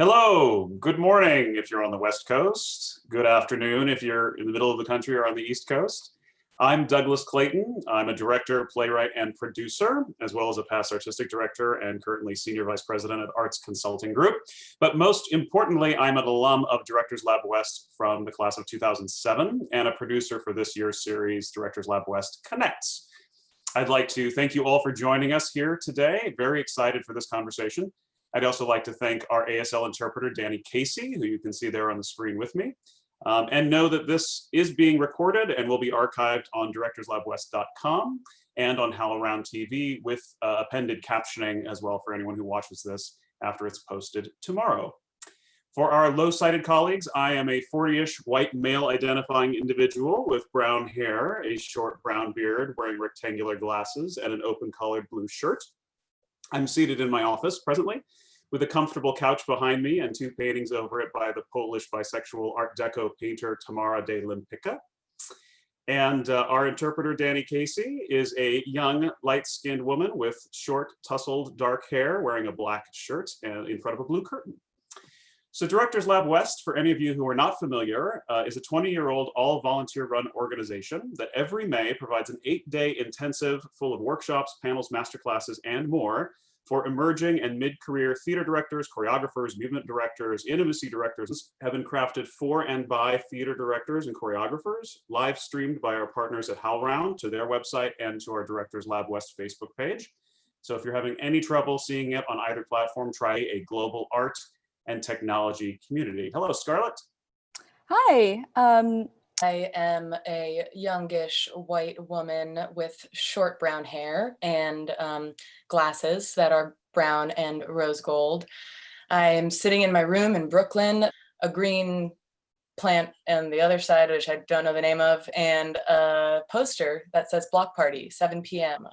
Hello, good morning if you're on the West Coast. Good afternoon if you're in the middle of the country or on the East Coast. I'm Douglas Clayton. I'm a director, playwright, and producer, as well as a past artistic director and currently senior vice president at Arts Consulting Group. But most importantly, I'm an alum of Directors Lab West from the class of 2007 and a producer for this year's series, Directors Lab West Connects. I'd like to thank you all for joining us here today. Very excited for this conversation. I'd also like to thank our ASL interpreter, Danny Casey, who you can see there on the screen with me. Um, and know that this is being recorded and will be archived on directorslabwest.com and on HowlRound TV with uh, appended captioning as well for anyone who watches this after it's posted tomorrow. For our low-sighted colleagues, I am a 40-ish white male identifying individual with brown hair, a short brown beard, wearing rectangular glasses, and an open collared blue shirt. I'm seated in my office presently with a comfortable couch behind me and two paintings over it by the Polish bisexual Art Deco painter Tamara de Lempicka. And uh, our interpreter, Danny Casey, is a young, light-skinned woman with short, tousled, dark hair, wearing a black shirt and in front of a blue curtain. So Directors Lab West, for any of you who are not familiar, uh, is a 20-year-old all-volunteer-run organization that every May provides an eight-day intensive full of workshops, panels, masterclasses, and more for emerging and mid-career theater directors, choreographers, movement directors, intimacy directors have been crafted for and by theater directors and choreographers, live streamed by our partners at HowlRound to their website and to our Directors Lab West Facebook page. So if you're having any trouble seeing it on either platform, try a global art and technology community. Hello, Scarlett. Hi, um, I am a youngish white woman with short brown hair and um, glasses that are brown and rose gold. I am sitting in my room in Brooklyn, a green plant on the other side, which I don't know the name of, and a poster that says block party, 7 p.m.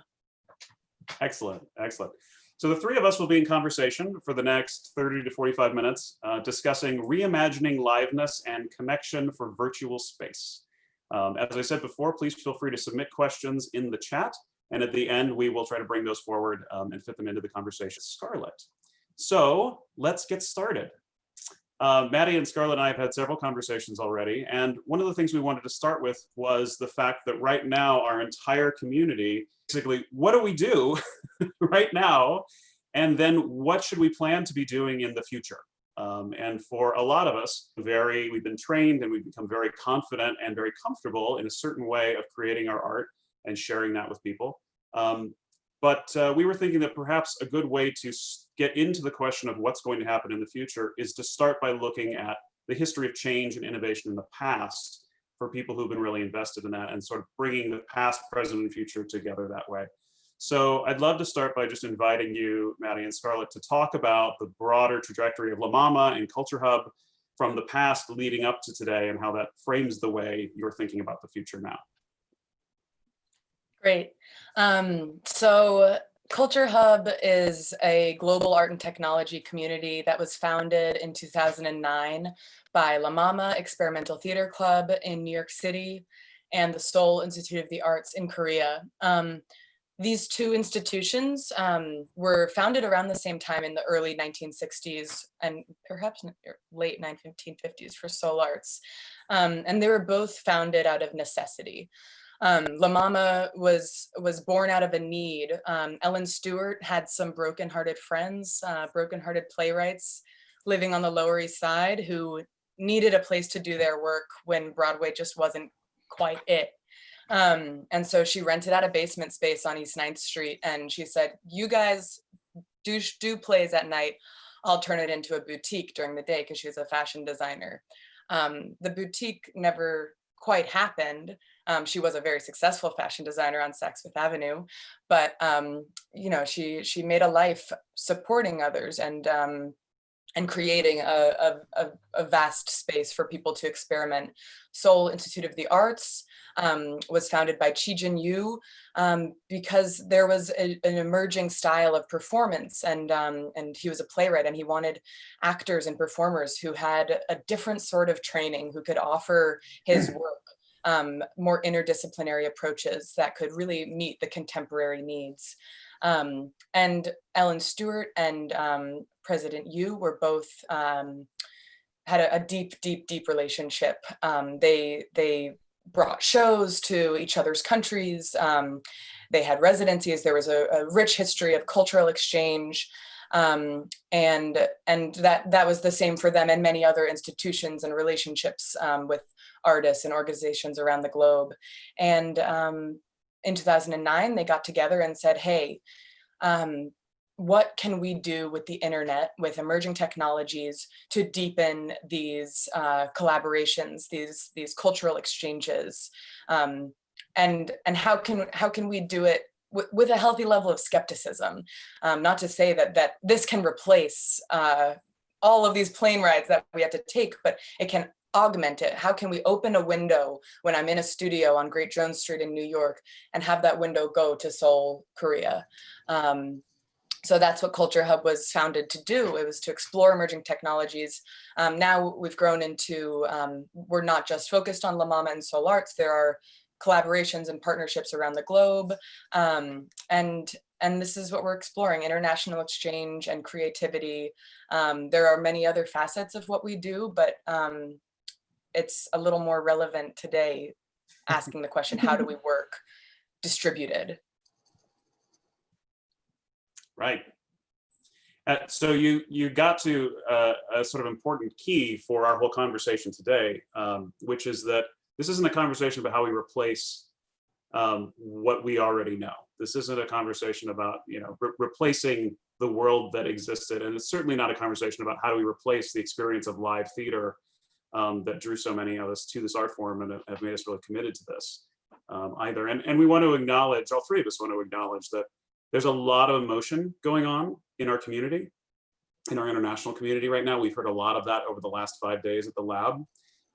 Excellent, excellent. So the three of us will be in conversation for the next 30 to 45 minutes, uh, discussing reimagining liveness and connection for virtual space. Um, as I said before, please feel free to submit questions in the chat. And at the end, we will try to bring those forward um, and fit them into the conversation. Scarlett. So let's get started. Uh, Maddie and Scarlett and I have had several conversations already. And one of the things we wanted to start with was the fact that right now our entire community basically, what do we do right now? And then what should we plan to be doing in the future? Um, and for a lot of us, very, we've been trained and we've become very confident and very comfortable in a certain way of creating our art and sharing that with people. Um, but uh, we were thinking that perhaps a good way to get into the question of what's going to happen in the future is to start by looking at the history of change and innovation in the past for people who've been really invested in that and sort of bringing the past, present, and future together that way. So I'd love to start by just inviting you, Maddie and Scarlett, to talk about the broader trajectory of La Mama and Culture Hub from the past leading up to today and how that frames the way you're thinking about the future now. Great. Um, so Culture Hub is a global art and technology community that was founded in 2009 by La Mama Experimental Theater Club in New York City and the Seoul Institute of the Arts in Korea. Um, these two institutions um, were founded around the same time in the early 1960s and perhaps late 1950s for Seoul Arts. Um, and they were both founded out of necessity. Um, La Mama was was born out of a need. Um, Ellen Stewart had some broken-hearted friends, uh, broken-hearted playwrights living on the Lower East Side who needed a place to do their work when Broadway just wasn't quite it. Um, and so she rented out a basement space on East 9th Street and she said, you guys do, do plays at night. I'll turn it into a boutique during the day because she was a fashion designer. Um, the boutique never quite happened. Um, she was a very successful fashion designer on Saks Fifth Avenue, but um, you know she she made a life supporting others and um, and creating a, a, a, vast space for people to experiment. Seoul Institute of the Arts um, was founded by Chi Jin Yu um, because there was a, an emerging style of performance and, um, and he was a playwright and he wanted actors and performers who had a different sort of training, who could offer his hmm. work um, more interdisciplinary approaches that could really meet the contemporary needs. Um, and Ellen Stewart and um, President Yu were both um, had a, a, deep, deep, deep relationship. Um, they they brought shows to each other's countries. Um, they had residencies. There was a, a rich history of cultural exchange. Um, and and that that was the same for them and many other institutions and relationships um, with artists and organizations around the globe. And um, in 2009, they got together and said, hey, um, what can we do with the internet, with emerging technologies to deepen these uh, collaborations, these, these cultural exchanges? Um, and, and how, can, how can we do it with a healthy level of skepticism? Um, not to say that, that this can replace uh, all of these plane rides that we have to take, but it can augment it? How can we open a window when I'm in a studio on Great Jones Street in New York and have that window go to Seoul, Korea? Um, so that's what Culture Hub was founded to do. It was to explore emerging technologies. Um, now we've grown into, um, we're not just focused on La Mama and Seoul Arts, there are collaborations and partnerships around the globe. Um, and, and this is what we're exploring, international exchange and creativity. Um, there are many other facets of what we do, but um, it's a little more relevant today, asking the question, how do we work distributed? Right. Uh, so you you got to uh, a sort of important key for our whole conversation today, um, which is that this isn't a conversation about how we replace um, what we already know. This isn't a conversation about you know re replacing the world that existed, and it's certainly not a conversation about how do we replace the experience of live theater um, that drew so many of us to this art form and have made us really committed to this um, either. And, and we want to acknowledge, all three of us want to acknowledge that there's a lot of emotion going on in our community, in our international community right now. We've heard a lot of that over the last five days at the lab.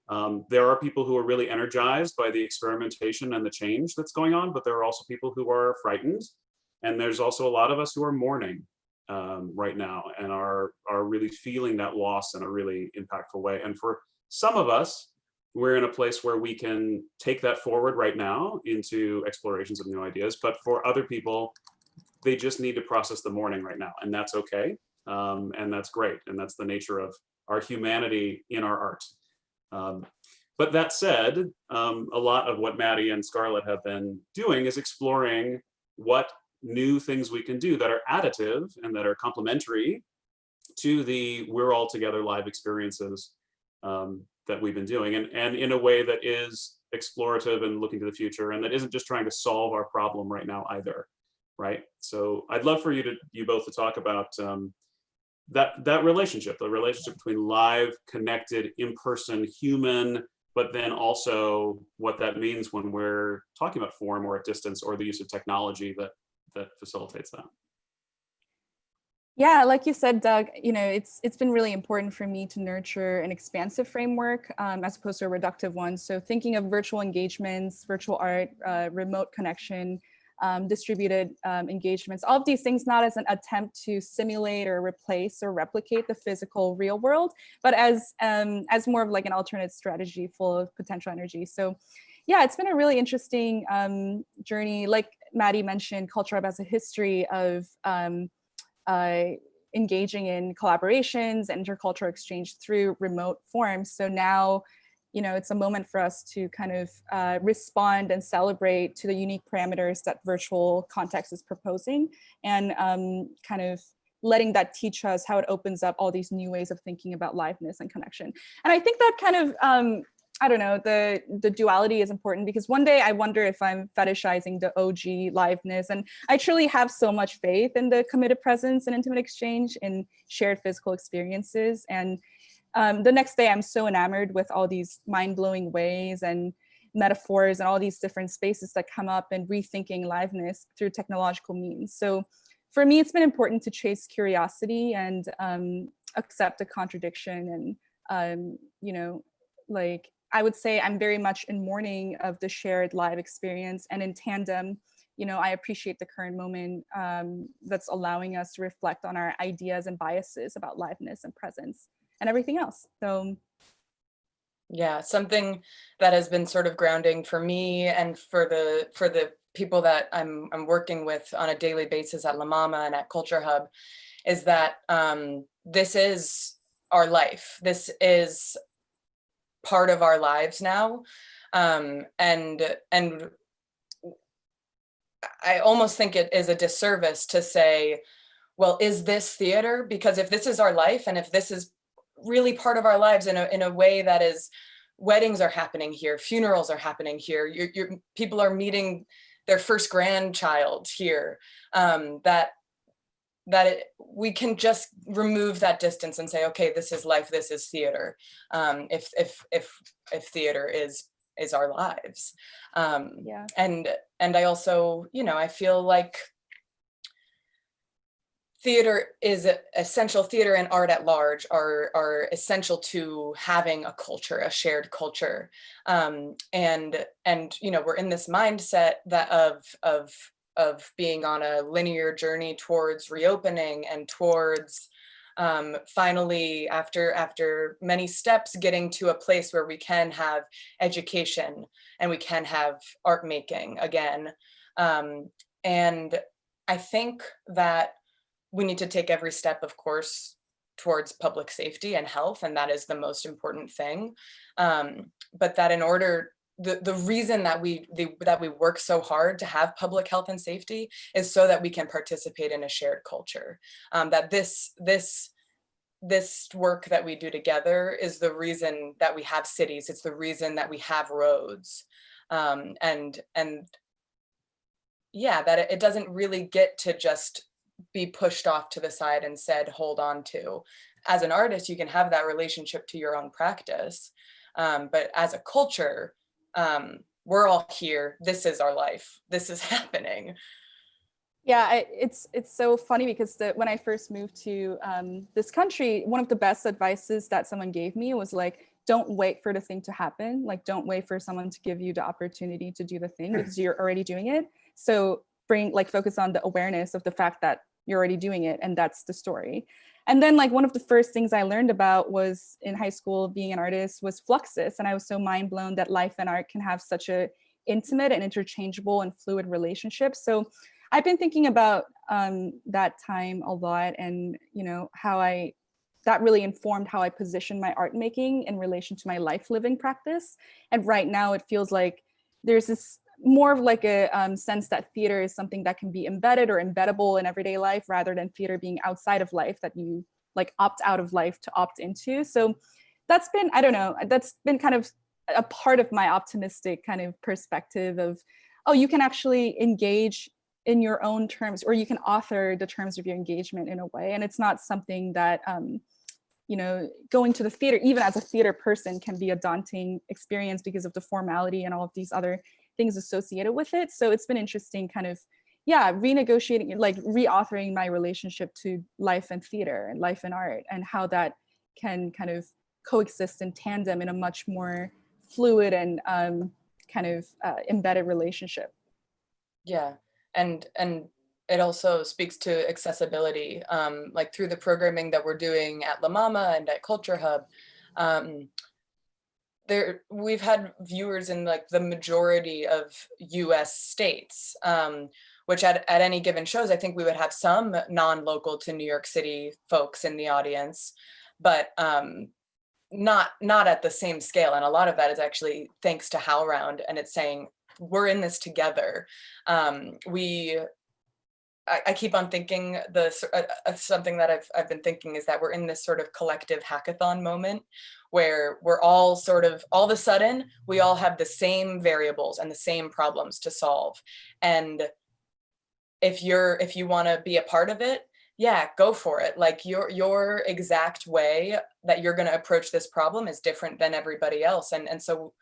Um, there are people who are really energized by the experimentation and the change that's going on, but there are also people who are frightened. And there's also a lot of us who are mourning um, right now and are, are really feeling that loss in a really impactful way. And for some of us, we're in a place where we can take that forward right now into explorations of new ideas. But for other people, they just need to process the mourning right now, and that's okay. Um, and that's great. And that's the nature of our humanity in our art. Um, but that said, um, a lot of what Maddie and Scarlett have been doing is exploring what new things we can do that are additive and that are complementary to the we're all together live experiences um, that we've been doing and, and in a way that is explorative and looking to the future and that isn't just trying to solve our problem right now either right? So I'd love for you to you both to talk about um, that that relationship, the relationship between live, connected, in-person, human, but then also what that means when we're talking about form or at distance or the use of technology that that facilitates that. Yeah, like you said, Doug, you know, it's it's been really important for me to nurture an expansive framework um, as opposed to a reductive one. So thinking of virtual engagements, virtual art, uh, remote connection, um, distributed um, engagements, all of these things not as an attempt to simulate or replace or replicate the physical real world, but as, um, as more of like an alternate strategy full of potential energy. So yeah, it's been a really interesting um, journey. Like Maddie mentioned, Culture Hub has a history of um, uh, engaging in collaborations, and intercultural exchange through remote forms. So now you know, it's a moment for us to kind of uh, respond and celebrate to the unique parameters that virtual context is proposing and um, kind of letting that teach us how it opens up all these new ways of thinking about liveness and connection. And I think that kind of, um, I don't know, the, the duality is important because one day I wonder if I'm fetishizing the OG liveness. And I truly have so much faith in the committed presence and intimate exchange in shared physical experiences. And um, the next day I'm so enamored with all these mind-blowing ways and metaphors and all these different spaces that come up and rethinking liveness through technological means. So for me, it's been important to chase curiosity and um, accept a contradiction. And, um, you know, like I would say I'm very much in mourning of the shared live experience and in tandem, you know, I appreciate the current moment um, that's allowing us to reflect on our ideas and biases about liveness and presence and everything else. So yeah, something that has been sort of grounding for me and for the for the people that I'm, I'm working with on a daily basis at La Mama and at Culture Hub is that um, this is our life. This is part of our lives now. Um, and, and I almost think it is a disservice to say, well, is this theater? Because if this is our life and if this is really part of our lives in a, in a way that is, weddings are happening here, funerals are happening here, you're, you're, people are meeting their first grandchild here, um, that that it, we can just remove that distance and say, okay, this is life, this is theater. Um, if if if if theater is is our lives. Um, Yeah. and and I also, you know, I feel like theater is essential. Theater and art at large are are essential to having a culture, a shared culture. Um, and and you know, we're in this mindset that of of of being on a linear journey towards reopening and towards um, finally after after many steps getting to a place where we can have education and we can have art making again. Um, and I think that we need to take every step, of course, towards public safety and health, and that is the most important thing. Um, but that in order, the, the reason that we the, that we work so hard to have public health and safety is so that we can participate in a shared culture. Um, that this this this work that we do together is the reason that we have cities. It's the reason that we have roads. Um, and and yeah, that it, it doesn't really get to just be pushed off to the side and said, hold on to. As an artist, you can have that relationship to your own practice. Um, but as a culture, um, we're all here. This is our life. This is happening. Yeah, I, it's it's so funny because the, when I first moved to um, this country, one of the best advices that someone gave me was like, don't wait for the thing to happen. Like, don't wait for someone to give you the opportunity to do the thing because you're already doing it. So bring like focus on the awareness of the fact that you're already doing it and that's the story. And then like one of the first things I learned about was in high school being an artist was Fluxus. And I was so mind blown that life and art can have such a intimate and interchangeable and fluid relationship. So I've been thinking about um, that time a lot and, you know, how I, that really informed how I position my art making in relation to my life living practice. And right now it feels like there's this more of like a um, sense that theater is something that can be embedded or embeddable in everyday life rather than theater being outside of life that you like opt out of life to opt into. So that's been, I don't know, that's been kind of a part of my optimistic kind of perspective of, oh, you can actually engage in your own terms or you can author the terms of your engagement in a way. And it's not something that, um, you know, going to the theater, even as a theater person can be a daunting experience because of the formality and all of these other things associated with it. So it's been interesting kind of, yeah, renegotiating, like reauthoring my relationship to life and theater and life and art and how that can kind of coexist in tandem in a much more fluid and um, kind of uh, embedded relationship. Yeah, and and it also speaks to accessibility, um, like through the programming that we're doing at La Mama and at Culture Hub. Um, there, we've had viewers in like the majority of U.S. states, um, which at, at any given shows, I think we would have some non-local to New York City folks in the audience, but um, not not at the same scale. And a lot of that is actually thanks to HowlRound, and it's saying we're in this together. Um, we, I, keep on thinking the uh, uh, something that I've I've been thinking is that we're in this sort of collective hackathon moment where we're all sort of all of a sudden we all have the same variables and the same problems to solve, and if you're if you want to be a part of it, yeah, go for it. Like your your exact way that you're going to approach this problem is different than everybody else, and and so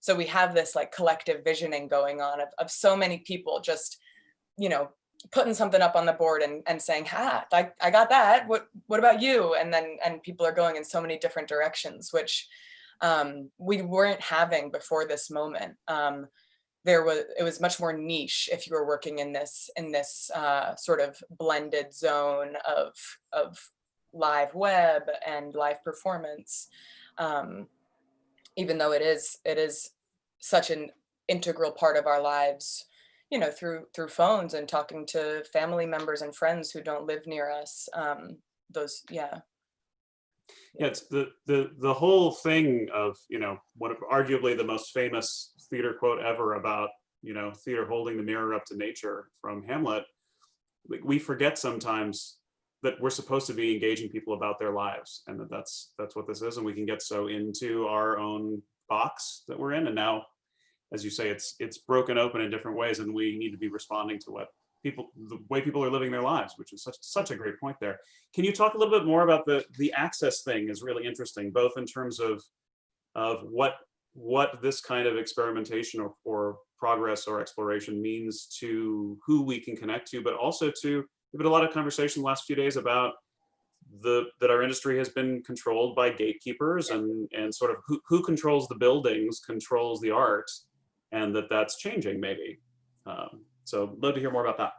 so we have this like collective visioning going on of, of so many people just, you know, putting something up on the board and, and saying, ha, I, I got that. What, what about you? And then, and people are going in so many different directions, which um, we weren't having before this moment. Um, there was, it was much more niche if you were working in this, in this uh, sort of blended zone of, of live web and live performance. Um, even though it is it is such an integral part of our lives you know, through through phones and talking to family members and friends who don't live near us. Um, those, yeah, Yeah, it's the, the, the whole thing of, you know, one of arguably the most famous theater quote ever about, you know, theater holding the mirror up to nature from Hamlet. like, We forget sometimes that we're supposed to be engaging people about their lives and that that's, that's what this is. And we can get so into our own box that we're in. And now, as you say, it's, it's broken open in different ways and we need to be responding to what people, the way people are living their lives, which is such, such a great point there. Can you talk a little bit more about the the access thing is really interesting, both in terms of of what what this kind of experimentation or, or progress or exploration means to who we can connect to, but also to there's been a lot of conversation the last few days about the that our industry has been controlled by gatekeepers and and sort of who, who controls the buildings controls the art and that that's changing maybe. Um, so love to hear more about that.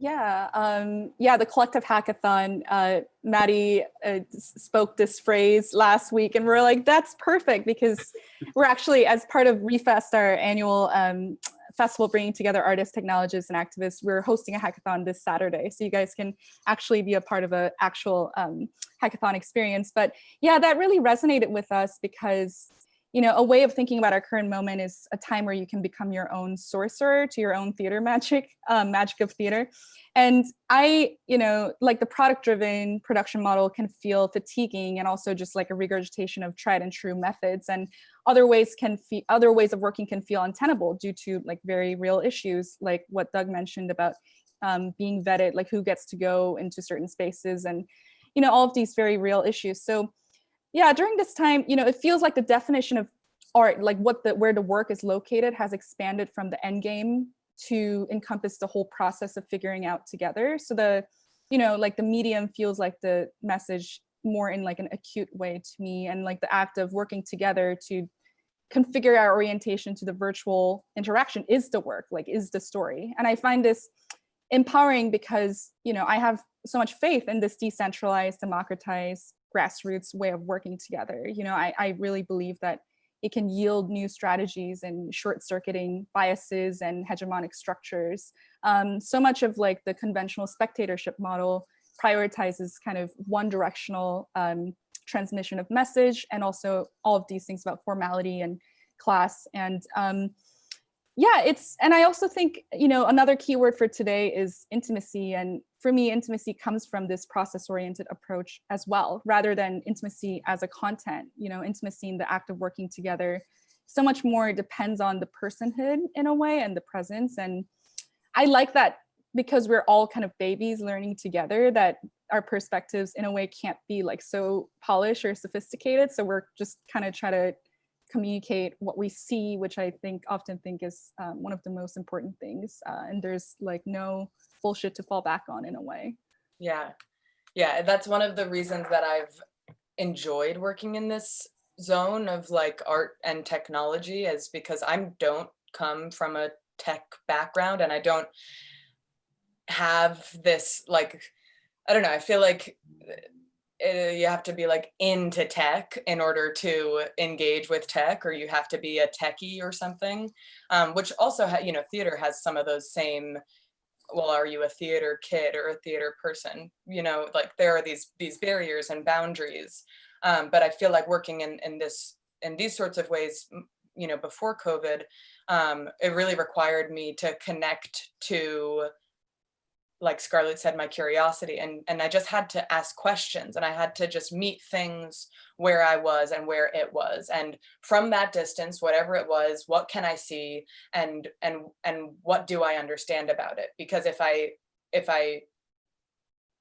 Yeah, um, yeah, the collective hackathon, uh, Maddie uh, spoke this phrase last week and we're like, that's perfect because we're actually, as part of Refest, our annual um, festival bringing together artists, technologists, and activists, we're hosting a hackathon this Saturday. So you guys can actually be a part of an actual um, hackathon experience. But yeah, that really resonated with us because you know, a way of thinking about our current moment is a time where you can become your own sorcerer to your own theater magic, um, magic of theater. And I, you know, like the product driven production model can feel fatiguing and also just like a regurgitation of tried and true methods. And other ways can feel, other ways of working can feel untenable due to like very real issues, like what Doug mentioned about um, being vetted, like who gets to go into certain spaces and, you know, all of these very real issues. So yeah, during this time, you know, it feels like the definition of art, like what the where the work is located, has expanded from the end game to encompass the whole process of figuring out together. So the, you know, like the medium feels like the message more in like an acute way to me, and like the act of working together to configure our orientation to the virtual interaction is the work, like is the story. And I find this empowering because, you know, I have so much faith in this decentralized, democratized, grassroots way of working together. You know, I, I really believe that it can yield new strategies and short circuiting biases and hegemonic structures. Um, so much of like the conventional spectatorship model prioritizes kind of one directional um, transmission of message and also all of these things about formality and class. And um, yeah, it's, and I also think, you know, another keyword for today is intimacy. And for me, intimacy comes from this process-oriented approach as well, rather than intimacy as a content, you know, intimacy in the act of working together. So much more depends on the personhood in a way and the presence. And I like that because we're all kind of babies learning together that our perspectives in a way can't be like so polished or sophisticated. So we're just kind of try to communicate what we see, which I think often think is um, one of the most important things. Uh, and there's like no bullshit to fall back on in a way. yeah, yeah. That's one of the reasons that I've enjoyed working in this zone of like art and technology is because I don't come from a tech background and I don't have this like I don't know. I feel like you have to be like into tech in order to engage with tech, or you have to be a techie or something. Um, which also, you know, theater has some of those same. Well, are you a theater kid or a theater person? You know, like there are these these barriers and boundaries. Um, but I feel like working in in this in these sorts of ways, you know, before COVID, um, it really required me to connect to like Scarlett said, my curiosity and and I just had to ask questions and I had to just meet things where I was and where it was. And from that distance, whatever it was, what can I see and and and what do I understand about it? Because if I if I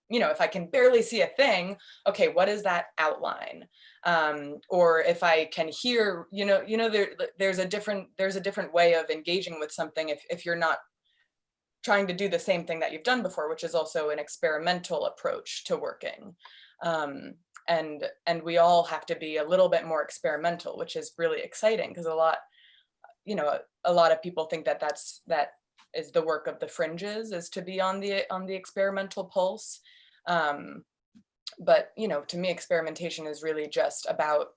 you know, if I can barely see a thing, okay, what is that outline? Um, or if I can hear, you know, you know, there there's a different there's a different way of engaging with something if if you're not trying to do the same thing that you've done before, which is also an experimental approach to working. Um, and and we all have to be a little bit more experimental, which is really exciting because a lot, you know, a, a lot of people think that that's that is the work of the fringes is to be on the on the experimental pulse. Um, but you know, to me, experimentation is really just about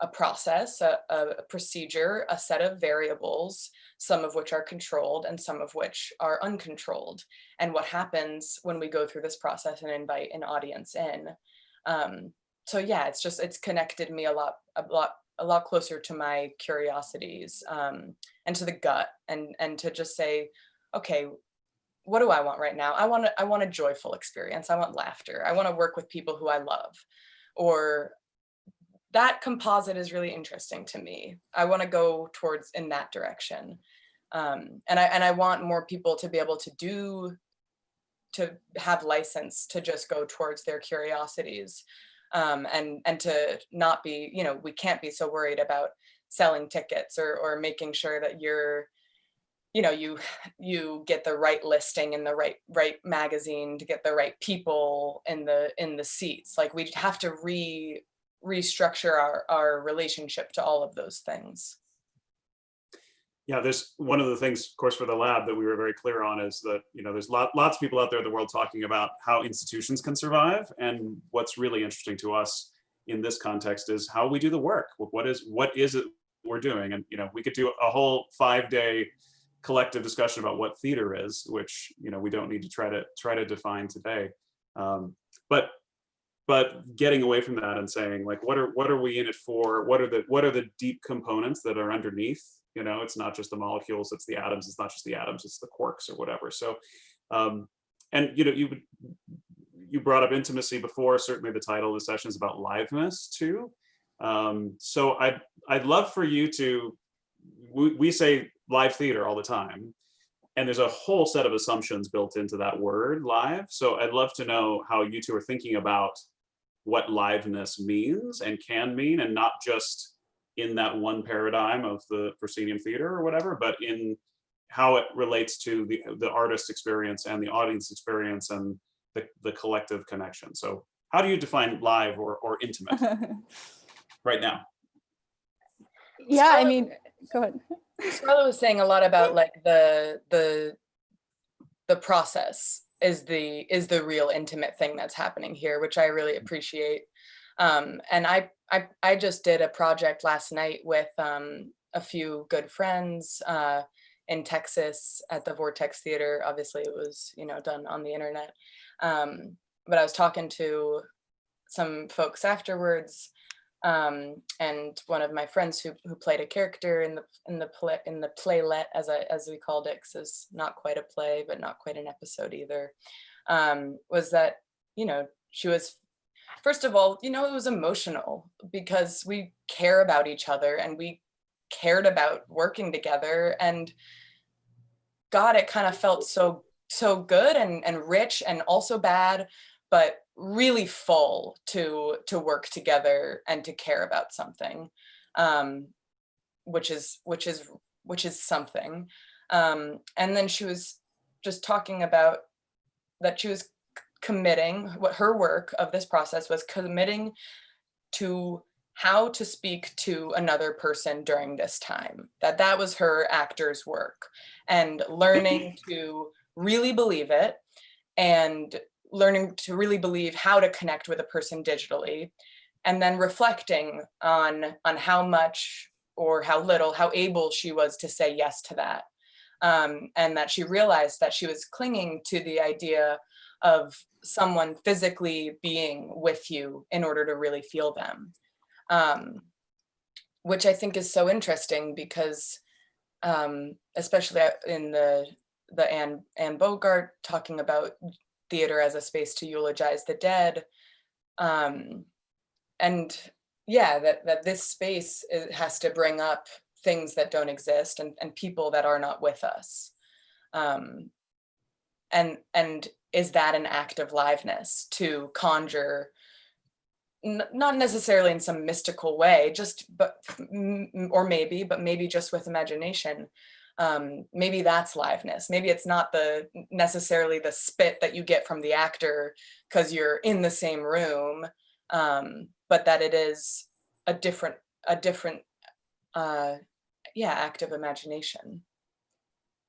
a process, a, a procedure, a set of variables, some of which are controlled and some of which are uncontrolled. And what happens when we go through this process and invite an audience in. Um, so yeah, it's just, it's connected me a lot, a lot, a lot closer to my curiosities um, and to the gut and, and to just say, okay, what do I want right now? I want to, I want a joyful experience. I want laughter. I want to work with people who I love or that composite is really interesting to me. I want to go towards in that direction. Um, and I and I want more people to be able to do to have license to just go towards their curiosities um, and and to not be, you know, we can't be so worried about selling tickets or or making sure that you're you know you you get the right listing in the right right magazine to get the right people in the in the seats like we have to re restructure our our relationship to all of those things Yeah, there's one of the things, of course, for the lab that we were very clear on is that, you know, there's lot, lots of people out there in the world talking about how institutions can survive. And what's really interesting to us in this context is how we do the work. What is, what is it we're doing? And, you know, we could do a whole five day collective discussion about what theater is, which, you know, we don't need to try to try to define today. Um, but but getting away from that and saying like what are what are we in it for? What are the what are the deep components that are underneath? You know it's not just the molecules it's the atoms it's not just the atoms it's the quarks or whatever. So um and you know you you brought up intimacy before certainly the title of the session is about liveness too. Um so i'd i'd love for you to we, we say live theater all the time and there's a whole set of assumptions built into that word live. So i'd love to know how you two are thinking about what liveness means and can mean and not just in that one paradigm of the proscenium theater or whatever but in how it relates to the the artist experience and the audience experience and the, the collective connection so how do you define live or, or intimate right now yeah, I mean, go ahead. Scarlett was saying a lot about like the the the process is the is the real intimate thing that's happening here, which I really appreciate. Um, and I, I I just did a project last night with um, a few good friends uh, in Texas at the Vortex Theater. Obviously, it was you know done on the internet, um, but I was talking to some folks afterwards um, and one of my friends who, who played a character in the in the play in the playlet as I as we called it, 'cause it's not quite a play, but not quite an episode either, um, was that you know she was first of all you know it was emotional because we care about each other and we cared about working together and God it kind of felt so so good and and rich and also bad but really full to to work together and to care about something um which is which is which is something. Um and then she was just talking about that she was committing what her work of this process was committing to how to speak to another person during this time that that was her actor's work and learning to really believe it and learning to really believe how to connect with a person digitally and then reflecting on on how much or how little how able she was to say yes to that. Um, and that she realized that she was clinging to the idea of someone physically being with you in order to really feel them. Um, which i think is so interesting because um, especially in the the Anne, Anne Bogart talking about theater as a space to eulogize the dead. Um, and yeah, that, that this space has to bring up things that don't exist and, and people that are not with us. Um, and, and is that an act of liveness to conjure not necessarily in some mystical way, just but or maybe, but maybe just with imagination. Um, maybe that's liveness. Maybe it's not the necessarily the spit that you get from the actor because you're in the same room, um, but that it is a different a different uh, yeah act of imagination.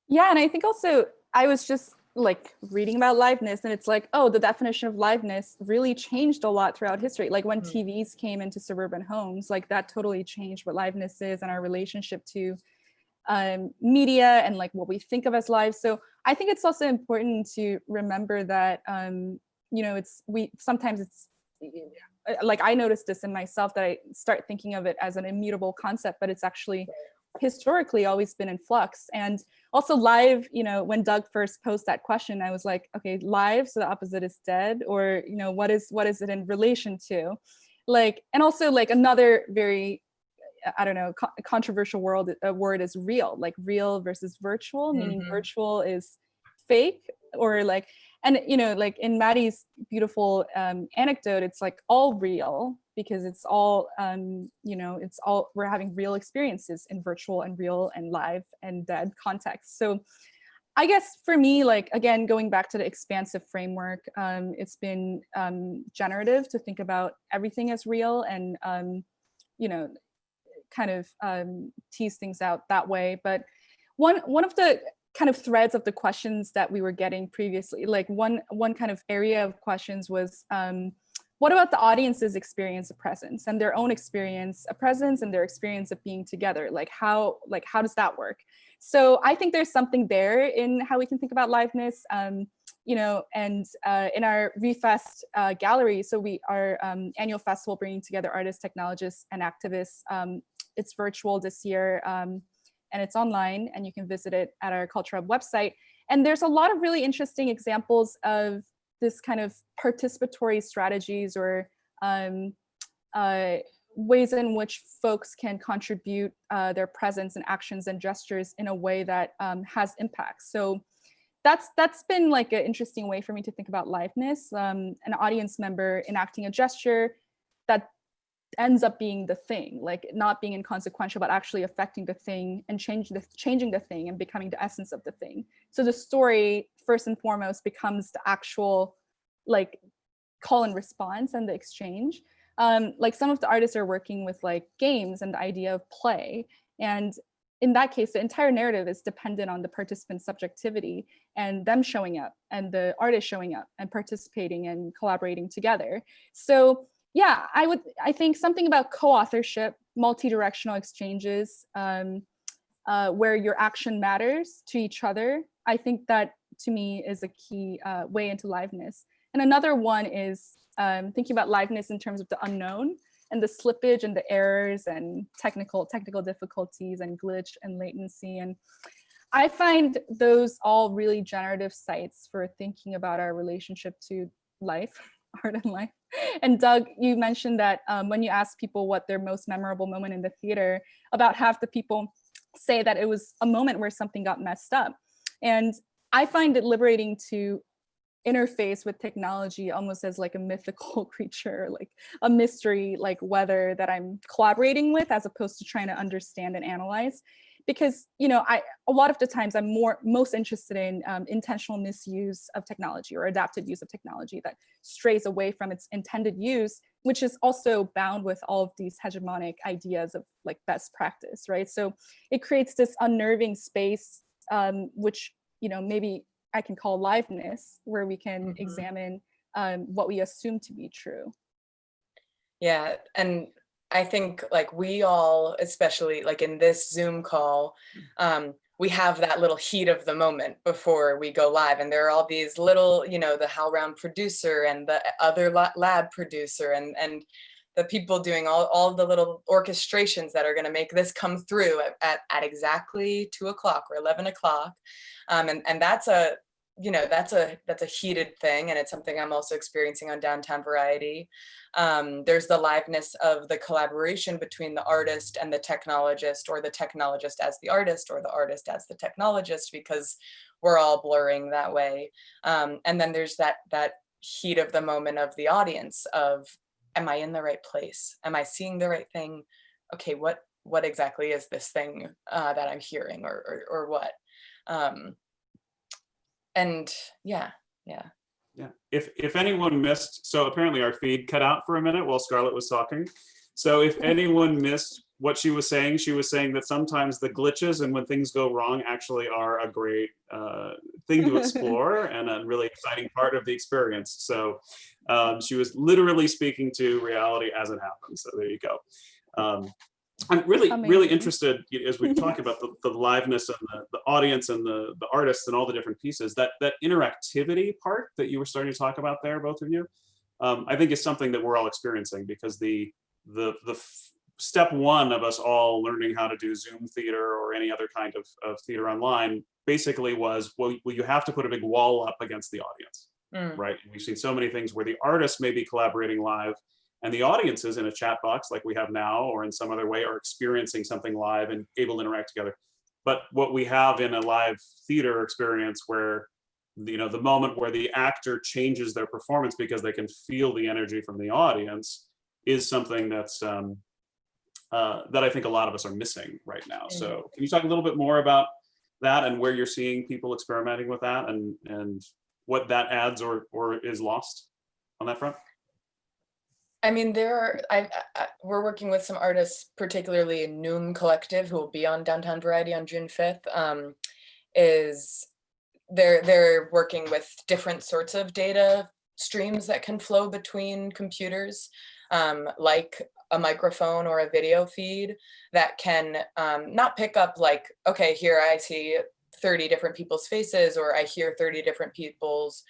Yeah, and I think also I was just like reading about liveness and it's like, oh, the definition of liveness really changed a lot throughout history. Like when Mm. TVs came into suburban homes, like that totally changed what liveness is and our relationship to um, media and like what we think of as live. So I think it's also important to remember that, um, you know, it's we sometimes it's uh, like I noticed this in myself that I start thinking of it as an immutable concept, but it's actually historically always been in flux. And also live, you know, when Doug first posed that question, I was like, okay, live, so the opposite is dead, or, you know, what is what is it in relation to? Like, and also like another very I don't know, co controversial world, a word is real, like real versus virtual, meaning Mhm. virtual is fake or like, and you know, like in Maddie's beautiful um, anecdote, it's like all real because it's all, um, you know, it's all, we're having real experiences in virtual and real and live and dead context. So I guess for me, like, again, going back to the expansive framework, um, it's been um, generative to think about everything as real and, um, you know, kind of um, tease things out that way. But one one of the kind of threads of the questions that we were getting previously, like one one kind of area of questions was, um, what about the audience's experience of presence and their own experience of presence and their experience of being together? Like how like how does that work? So I think there's something there in how we can think about liveness. Um, you know, and uh, in our Refest uh, gallery, so we our um, annual festival bringing together artists, technologists, and activists. Um, it's virtual this year, um, and it's online, and you can visit it at our Culture Hub website. And there's a lot of really interesting examples of this kind of participatory strategies or um, uh, ways in which folks can contribute uh, their presence and actions and gestures in a way that um, has impact. So that's that's been like an interesting way for me to think about liveness. Um, an audience member enacting a gesture that ends up being the thing, like not being inconsequential, but actually affecting the thing and changing the changing the thing and becoming the essence of the thing. So the story first and foremost becomes the actual like call and response and the exchange. Um, like some of the artists are working with like games and the idea of play. And in that case, the entire narrative is dependent on the participant's subjectivity and them showing up and the artist showing up and participating and collaborating together. So yeah, I would, I think something about co-authorship, multi-directional exchanges, um, uh, where your action matters to each other. I think that to me is a key uh, way into liveness. And another one is um, thinking about liveness in terms of the unknown and the slippage and the errors and technical technical difficulties and glitch and latency. And I find those all really generative sites for thinking about our relationship to life, art and life. And Doug, you mentioned that um, when you ask people what their most memorable moment in the theater, about half the people say that it was a moment where something got messed up. And I find it liberating to interface with technology almost as like a mythical creature, like a mystery, like weather that I'm collaborating with as opposed to trying to understand and analyze. Because, you know, I a lot of the times I'm more most interested in um, intentional misuse of technology or adapted use of technology that strays away from its intended use, which is also bound with all of these hegemonic ideas of like best practice, right? So it creates this unnerving space, um, which, you know, maybe I can call liveness, where we can Mhm. examine um, what we assume to be true. Yeah, and I think like we all, especially like in this Zoom call, um, we have that little heat of the moment before we go live. And there are all these little, you know, the HowlRound producer and the other lab producer and, and the people doing all, all the little orchestrations that are going to make this come through at, at, at exactly two o'clock or 11 o'clock. Um, and, and that's a, you know, that's a, that's a heated thing. And it's something I'm also experiencing on Downtown Variety. Um, there's the liveness of the collaboration between the artist and the technologist or the technologist as the artist or the artist as the technologist because we're all blurring that way. Um, and then there's that, that heat of the moment of the audience of, am I in the right place? Am I seeing the right thing? Okay, what, what exactly is this thing uh, that I'm hearing or, or, or what? Um, and yeah, yeah. Yeah, if, if anyone missed, so apparently our feed cut out for a minute while Scarlett was talking. So if anyone missed what she was saying, she was saying that sometimes the glitches and when things go wrong actually are a great uh, thing to explore and a really exciting part of the experience. So um, she was literally speaking to reality as it happens. So there you go. Um, I'm really, really interested as we talk about the, the liveness and the, the audience and the, the artists and all the different pieces, that, that interactivity part that you were starting to talk about there, both of you, um, I think is something that we're all experiencing because the, the, the step one of us all learning how to do Zoom theater or any other kind of, of theater online basically was, well, well, you have to put a big wall up against the audience Mm. right? We've seen so many things where the artists may be collaborating live and the audiences in a chat box like we have now or in some other way are experiencing something live and able to interact together. But what we have in a live theater experience where you know the moment where the actor changes their performance because they can feel the energy from the audience is something that's um, uh, that I think a lot of us are missing right now. So can you talk a little bit more about that and where you're seeing people experimenting with that and and what that adds or or is lost on that front? I mean, there are, I, I, we're working with some artists, particularly Noom Collective, who will be on Downtown Variety on June 5th, um, is they're, they're working with different sorts of data streams that can flow between computers, um, like a microphone or a video feed that can um, not pick up like, okay, here I see 30 different people's faces or I hear 30 different people's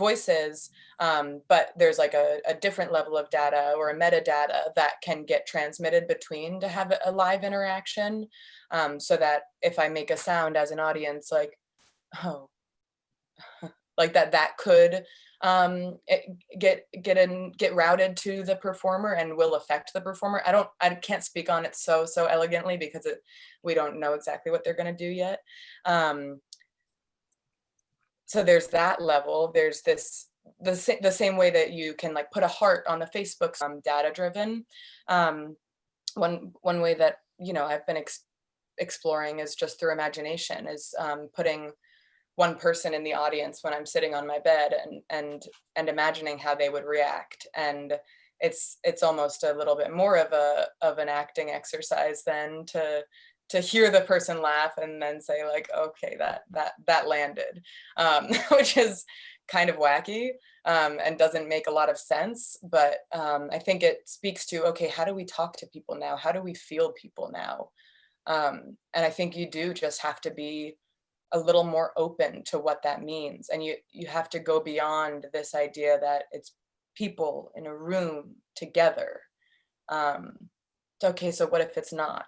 voices, um, but there's like a, a different level of data or a metadata that can get transmitted between to have a live interaction um, so that if I make a sound as an audience, like, oh, like that, that could um, it, get get in get routed to the performer and will affect the performer. I don't I can't speak on it so so elegantly because it we don't know exactly what they're going to do yet. Um, so there's that level. There's this the sa- the same way that you can like put a heart on the Facebook um, data driven. Um, one one way that you know I've been ex- exploring is just through imagination is um, putting one person in the audience when I'm sitting on my bed and and and imagining how they would react and it's it's almost a little bit more of a of an acting exercise than to to hear the person laugh and then say like okay that that that landed um, which is kind of wacky um, and doesn't make a lot of sense but um, I think it speaks to okay how do we talk to people now? How do we feel people now? Um, and I think you do just have to be a little more open to what that means and you you have to go beyond this idea that it's people in a room together um okay so what if it's not?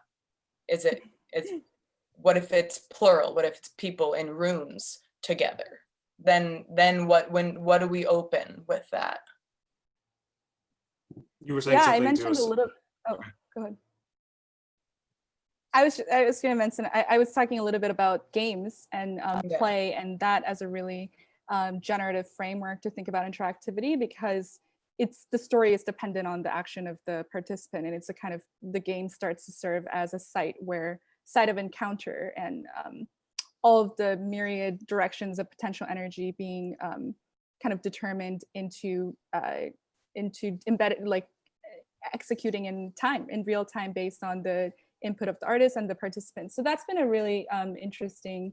Is it it's what if it's plural what if it's people in rooms together then then what when what do we open with that You were saying yeah, I something to mentioned us. a little. Oh, go ahead. I was I was going to mention I, I was talking a little bit about games and um, Yeah. play and that as a really um, generative framework to think about interactivity because it's the story is dependent on the action of the participant and it's a kind of the game starts to serve as a site where site of encounter and um, all of the myriad directions of potential energy being um, kind of determined into uh, into embedded like executing in time in real time based on the input of the artist and the participants. So that's been a really um, interesting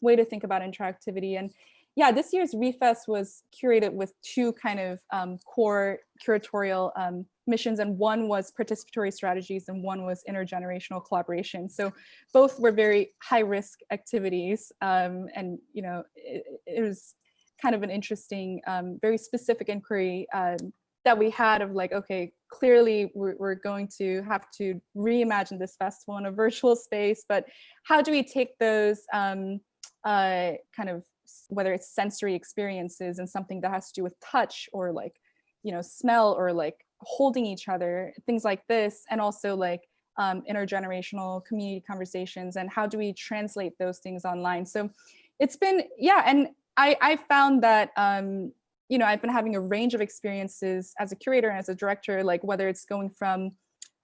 way to think about interactivity. And yeah this year's refest was curated with two kind of um, core curatorial um, missions and one was participatory strategies and one was intergenerational collaboration. So both were very high risk activities um, and you know it, it was kind of an interesting um, very specific inquiry um, that we had of like, okay, clearly we're, we're going to have to reimagine this festival in a virtual space, but how do we take those um, uh, kind of, whether it's sensory experiences and something that has to do with touch or like, you know, smell or like holding each other, things like this, and also like um, intergenerational community conversations and how do we translate those things online? So it's been, yeah, and I, I found that um, you know, I've been having a range of experiences as a curator and as a director, like whether it's going from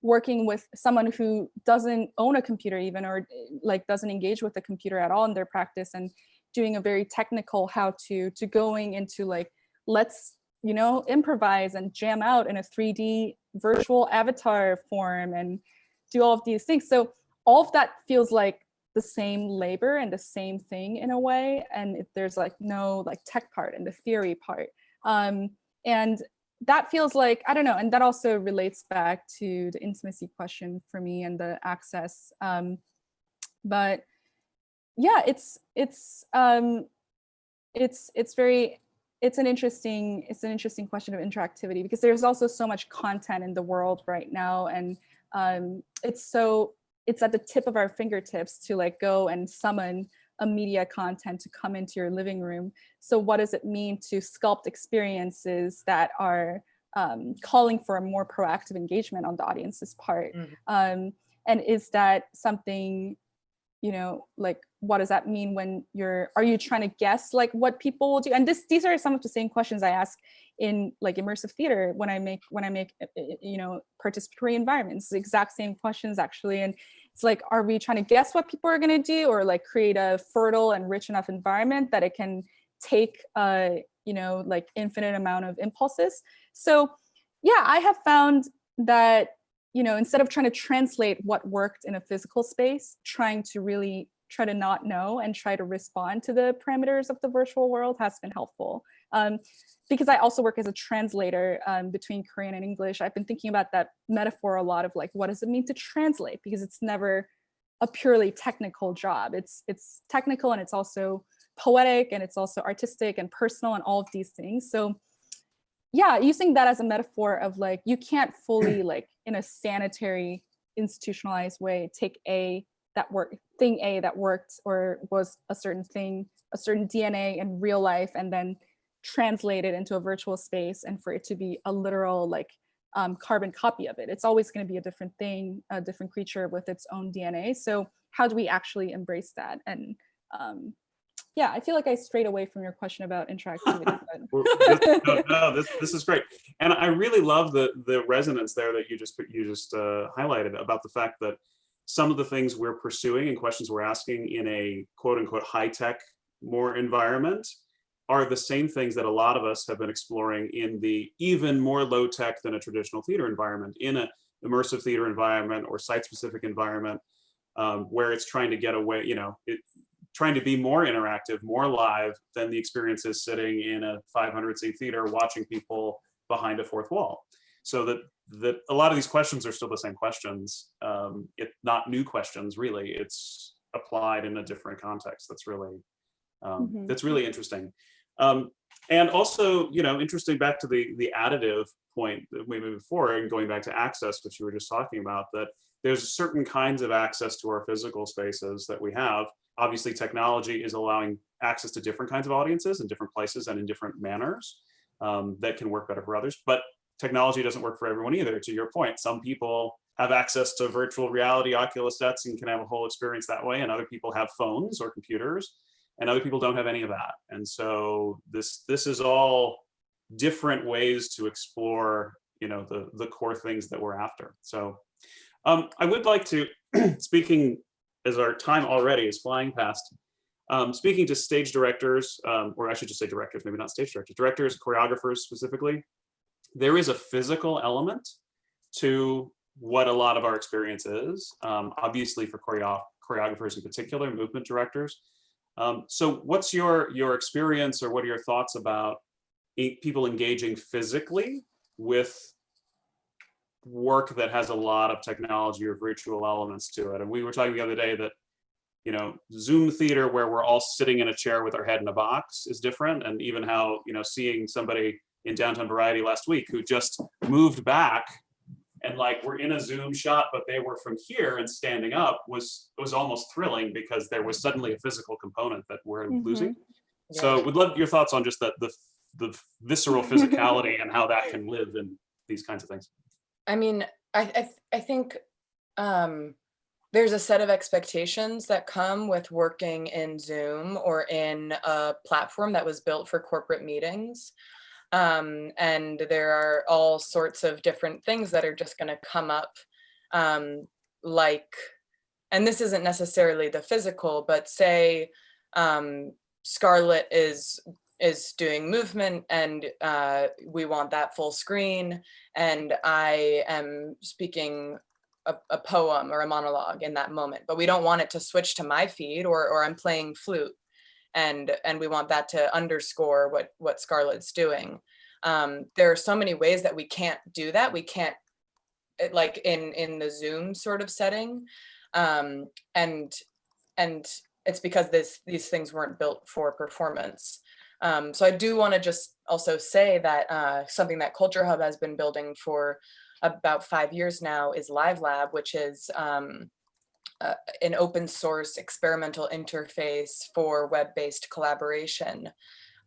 working with someone who doesn't own a computer even or like doesn't engage with the computer at all in their practice and doing a very technical how to to going into like let's you know improvise and jam out in a 3d virtual avatar form and do all of these things. So all of that feels like the same labor and the same thing in a way. And if there's like no like tech part and the theory part. Um, and that feels like, I don't know, and that also relates back to the intimacy question for me and the access. Um, but yeah, it's, it's, um, it's, it's very, it's an interesting, it's an interesting question of interactivity because there's also so much content in the world right now. And um, it's so, it's at the tip of our fingertips to like go and summon a media content to come into your living room. So what does it mean to sculpt experiences that are um, calling for a more proactive engagement on the audience's part? Mhm. Um, and is that something, you know, like what does that mean when you're, are you trying to guess like what people will do? And this, these are some of the same questions I ask in like immersive theater when I make, when I make, uh, uh, you know, participatory environments, the exact same questions actually. And it's like, are we trying to guess what people are going to do or like create a fertile and rich enough environment that it can take, uh, you know, like infinite amount of impulses. So yeah, I have found that, you know, instead of trying to translate what worked in a physical space, trying to really try to not know and try to respond to the parameters of the virtual world has been helpful. Um, because I also work as a translator um, between Korean and English, I've been thinking about that metaphor a lot of like, what does it mean to translate? Because it's never a purely technical job. It's, it's technical and it's also poetic and it's also artistic and personal and all of these things. So yeah, using that as a metaphor of like, you can't fully like in a sanitary institutionalized way, take a that work thing A that worked or was a certain thing, a certain DNA in real life and then translated into a virtual space and for it to be a literal like um, carbon copy of it. It's always going to be a different thing, a different creature with its own DNA. So how do we actually embrace that? And um, yeah, I feel like I strayed away from your question about interactivity. but- this, no, no, this, this is great. And I really love the, the resonance there that you just, you just uh, highlighted about the fact that some of the things we're pursuing and questions we're asking in a quote unquote high tech more environment are the same things that a lot of us have been exploring in the even more low tech than a traditional theater environment in a immersive theater environment or site specific environment um, where it's trying to get away, you know, it, trying to be more interactive, more live than the experience is sitting in a 500 seat theater watching people behind a fourth wall. So that that a lot of these questions are still the same questions. Um, it not new questions really. It's applied in a different context. That's really um, Mhm. that's really interesting. Um, and also, you know, interesting back to the the additive point that we moved forward and going back to access, which you were just talking about, that there's certain kinds of access to our physical spaces that we have. Obviously, technology is allowing access to different kinds of audiences in different places and in different manners um, that can work better for others. But technology doesn't work for everyone either. To your point, some people have access to virtual reality Oculus sets and can have a whole experience that way, and other people have phones or computers, and other people don't have any of that. And so this this is all different ways to explore, you know, the the core things that we're after. So um, I would like to, speaking as our time already is flying past, um, speaking to stage directors, um, or I should just say directors, maybe not stage directors, directors, choreographers specifically, there is a physical element to what a lot of our experience is, um, obviously for choreo choreographers in particular, movement directors. Um, so what's your, your experience or what are your thoughts about people engaging physically with work that has a lot of technology or virtual elements to it? And we were talking the other day that you know, Zoom theater where we're all sitting in a chair with our head in a box is different. And even how, you know, seeing somebody in downtown variety last week who just moved back and like we're in a Zoom shot, but they were from here and standing up was was almost thrilling because there was suddenly a physical component that we're Mhm. losing. So would love your thoughts on just that the the visceral physicality and how that can live in these kinds of things. I mean, I I, th- I think um, there's a set of expectations that come with working in Zoom or in a platform that was built for corporate meetings. Um, and there are all sorts of different things that are just going to come up, um, like, and this isn't necessarily the physical, but say um, Scarlett is is doing movement and uh, we want that full screen and I am speaking a, a poem or a monologue in that moment, but we don't want it to switch to my feed or, or I'm playing flute and, and we want that to underscore what, what Scarlett's doing. Um, there are so many ways that we can't do that. We can't, like in, in the Zoom sort of setting. Um, and, and it's because this, these things weren't built for performance. Um, so I do want to just also say that uh, something that Culture Hub has been building for about five years now is Live Lab, which is um, uh, an open source experimental interface for web-based collaboration.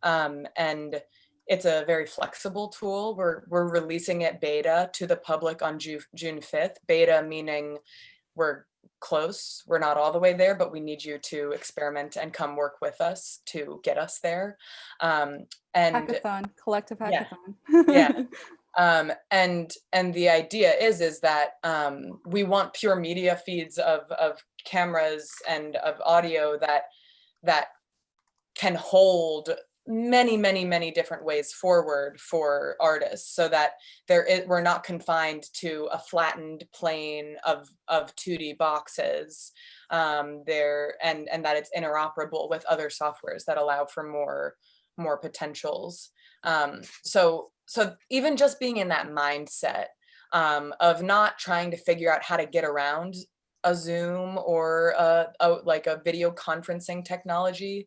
Um, and it's a very flexible tool. We're, we're releasing it beta to the public on Ju June 5th. Beta meaning we're close. We're not all the way there, but we need you to experiment and come work with us to get us there. Um, and Hackathon, collective Yeah. hackathon. Yeah. um, and and the idea is is that um, we want pure media feeds of of cameras and of audio that that can hold many many many different ways forward for artists so that there is we're not confined to a flattened plane of of 2d boxes um there and and that it's interoperable with other softwares that allow for more more potentials um so so even just being in that mindset um of not trying to figure out how to get around a zoom or a, a like a video conferencing technology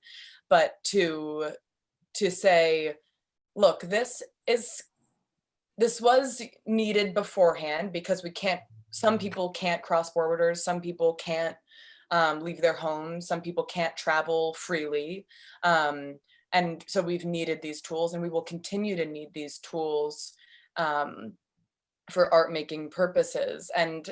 but to to say, look, this is, this was needed beforehand because we can't, some people can't cross borders, some people can't um, leave their homes, some people can't travel freely. Um, and so we've needed these tools and we will continue to need these tools um, for art making purposes. And,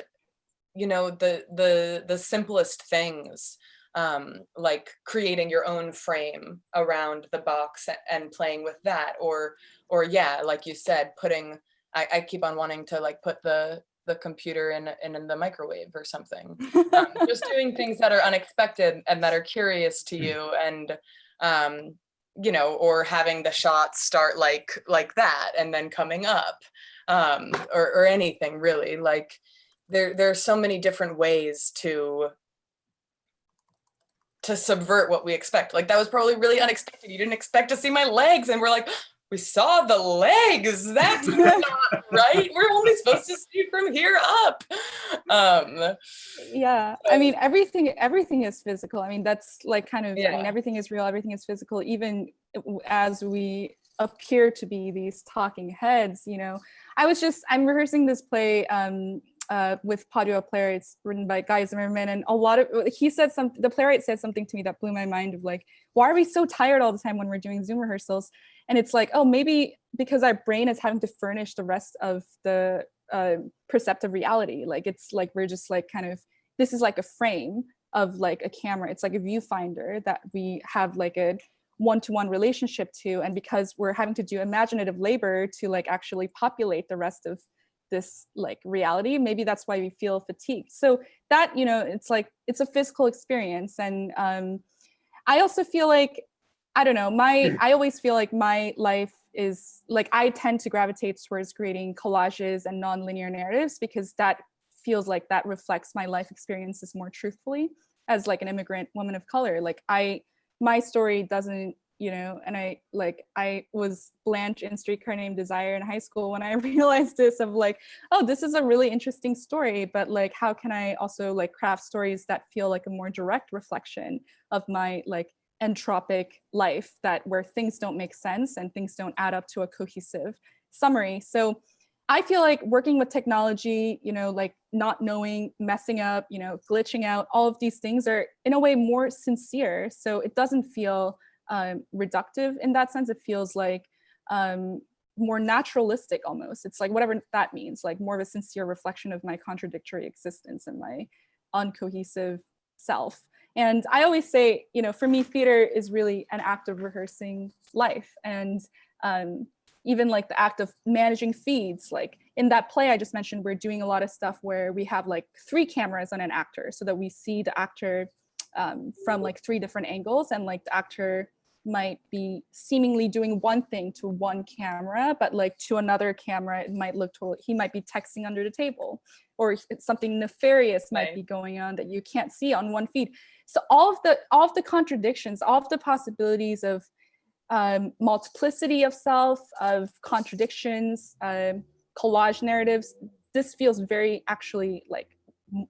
you know, the, the, the simplest things um, like creating your own frame around the box and playing with that or or yeah like you said putting I, I keep on wanting to like put the the computer in in, in the microwave or something um, just doing things that are unexpected and that are curious to you and um you know or having the shots start like like that and then coming up um or, or anything really like there there are so many different ways to to subvert what we expect. Like that was probably really unexpected. You didn't expect to see my legs and we're like, we saw the legs. That's not right. We're only supposed to see from here up. Um, yeah i mean everything everything is physical i mean that's like kind of Yeah. i mean everything is real everything is physical even as we appear to be these talking heads you know i was just i'm rehearsing this play um uh, with Padua playwrights written by Guy Zimmerman and a lot of he said some the playwright said something to me that blew my mind of like why are we so tired all the time when we're doing Zoom rehearsals? And it's like oh maybe because our brain is having to furnish the rest of the uh, perceptive reality. Like it's like we're just like kind of this is like a frame of like a camera. It's like a viewfinder that we have like a one-to-one relationship to. And because we're having to do imaginative labor to like actually populate the rest of this like reality maybe that's why we feel fatigued. So that you know it's like it's a physical experience. And um i also feel like i don't know my i always feel like my life is like i tend to gravitate towards creating collages and non-linear narratives because that feels like that reflects my life experiences more truthfully. As like an immigrant woman of color like i my story doesn't you know and i like i was blanche in streetcar named desire in high school when i realized this of like oh this is a really interesting story but like how can i also like craft stories that feel like a more direct reflection of my like entropic life that where things don't make sense and things don't add up to a cohesive summary so I feel like working with technology, you know, like not knowing, messing up, you know, glitching out, all of these things are in a way more sincere. So it doesn't feel um, reductive in that sense. It feels like um, more naturalistic almost. It's like whatever that means, like more of a sincere reflection of my contradictory existence and my uncohesive self. And I always say, you know, for me, theater is really an act of rehearsing life. And um, even like the act of managing feeds like in that play i just mentioned we're doing a lot of stuff where we have like three cameras on an actor so that we see the actor um, from like three different angles and like the actor might be seemingly doing one thing to one camera, but like to another camera, it might look totally, he might be texting under the table or something nefarious might Right. be going on that you can't see on one feed. So all of the, all of the contradictions, all of the possibilities of um, multiplicity of self, of contradictions, um, collage narratives, this feels very actually like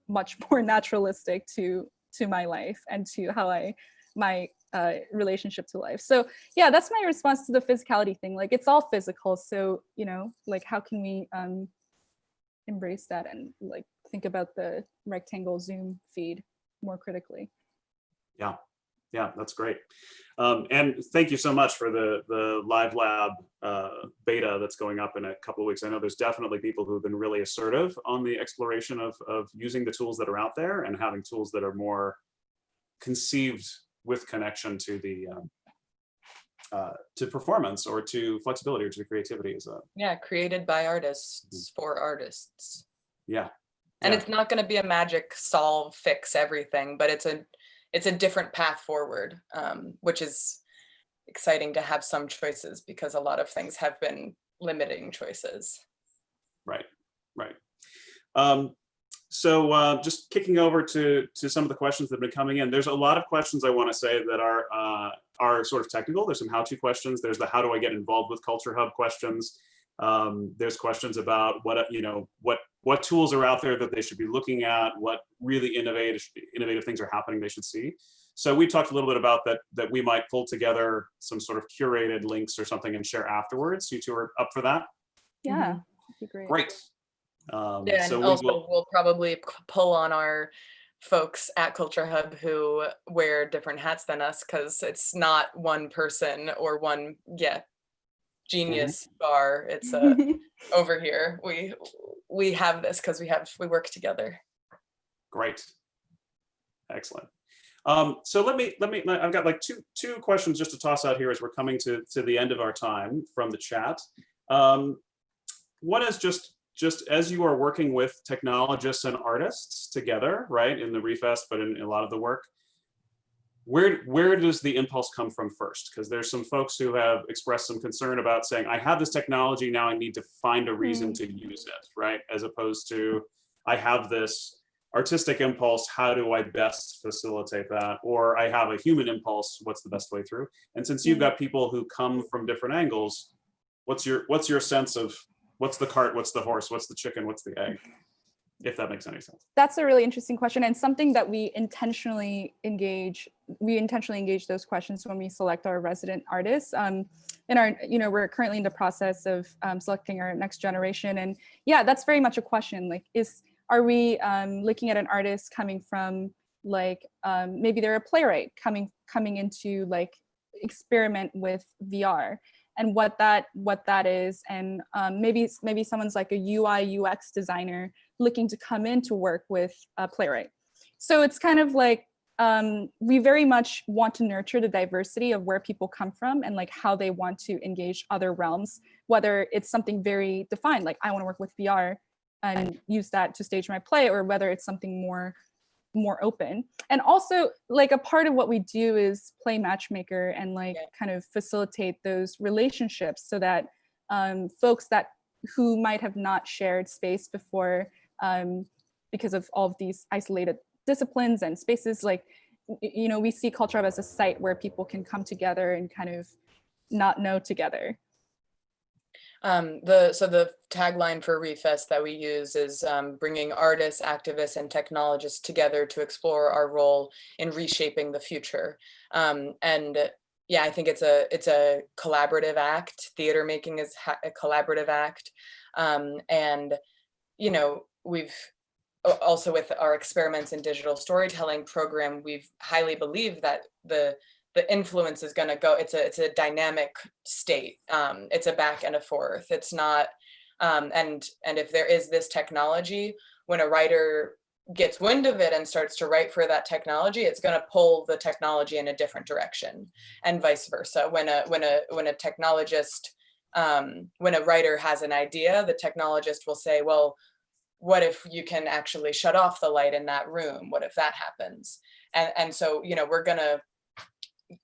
much more naturalistic to to my life and to how I my uh, relationship to life. So yeah, that's my response to the physicality thing. Like it's all physical. So you know, like how can we um, embrace that and like think about the rectangle Zoom feed more critically? Yeah, yeah, that's great. Um, and thank you so much for the the live lab uh, beta that's going up in a couple of weeks. I know there's definitely people who've been really assertive on the exploration of of using the tools that are out there and having tools that are more conceived with connection to the um, uh, to performance or to flexibility or to creativity is a Yeah, created by artists for artists. yeah And Yeah. it's not going to be a magic solve, fix everything, but it's a it's a different path forward, um, which is exciting to have some choices because a lot of things have been limiting choices. Right, right. Um, so uh, just kicking over to to some of the questions that have been coming in. There's a lot of questions I want to say that are uh, are sort of technical. There's some how-to questions. There's the how do I get involved with Culture Hub questions. Um, there's questions about what uh, you know what what tools are out there that they should be looking at. What really innovative innovative things are happening they should see. So we talked a little bit about that that we might pull together some sort of curated links or something and share afterwards. You two are up for that? Yeah, Mhm. that'd be great. Great. Um, Yeah, so and also will, we'll probably pull on our folks at Culture Hub who wear different hats than us because it's not one person or one yeah genius bar. It's uh, over here. We we have this because we have we work together. great. Excellent. Um, so let me, let me, I've got like two, two questions just to toss out here as we're coming to, to the end of our time from the chat. Um, one is just, just as you are working with technologists and artists together, right, in the Refest, but in, in a lot of the work, where, where does the impulse come from first? Because there's some folks who have expressed some concern about saying, I have this technology, now I need to find a reason hmm. to use it, right? As opposed to, I have this artistic impulse, how do I best facilitate that? Or I have a human impulse, what's the best way through? And since you've hmm. got people who come from different angles, what's your what's your sense of what's the cart, what's the horse, what's the chicken, what's the egg? If that makes any sense. That's a really interesting question and something that we intentionally engage, we intentionally engage those questions when we select our resident artists. Um, in our, you know, we're currently in the process of um, selecting our next generation. And yeah, that's very much a question. Like, is, are we um, looking at an artist coming from like, um, maybe they're a playwright coming, coming into like experiment with VR and what that, what that is. And um, maybe, maybe someone's like a UI UX designer looking to come in to work with a playwright. So it's kind of like um, we very much want to nurture the diversity of where people come from and like how they want to engage other realms, whether it's something very defined, like I want to work with VR and use that to stage my play, or whether it's something more more open. And also like a part of what we do is play matchmaker and like Yeah. kind of facilitate those relationships so that um, folks that who might have not shared space before um, because of all of these isolated disciplines and spaces like you know we see culture as a site where people can come together and kind of not know together Um, the so the tagline for Refest that we use is um, bringing artists, activists, and technologists together to explore our role in reshaping the future. Um, and yeah, I think it's a it's a collaborative act. Theater making is a collaborative act, um, and you know we've also with our experiments in digital storytelling program, we've highly believed that the the influence is going to go it's a it's a dynamic state um it's a back and a forth it's not um and and if there is this technology when a writer gets wind of it and starts to write for that technology it's going to pull the technology in a different direction and vice versa. When a when a when a technologist um when a writer has an idea the technologist will say well what if you can actually shut off the light in that room? What if that happens? And and so you know we're gonna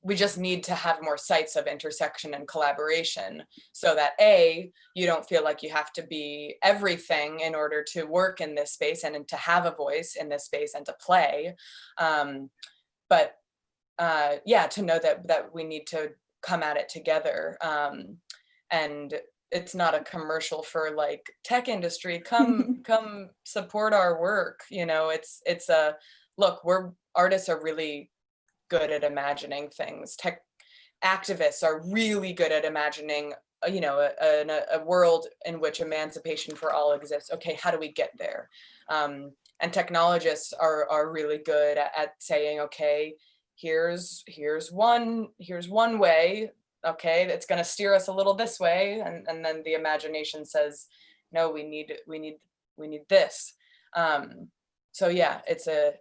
we just need to have more sites of intersection and collaboration so that A, you don't feel like you have to be everything in order to work in this space and to have a voice in this space and to play. Um, but uh, yeah, to know that that we need to come at it together. Um, and it's not a commercial for like tech industry, come come support our work. You know, it's it's a look, we're artists are really good at imagining things. Tech activists are really good at imagining, uh, you know, a, a, a world in which emancipation for all exists. Okay, how do we get there? Um, and technologists are are really good at, at saying, okay, here's here's one here's one way okay going to steer us a little this way and and then the imagination says no we need we need we need this um so yeah it's a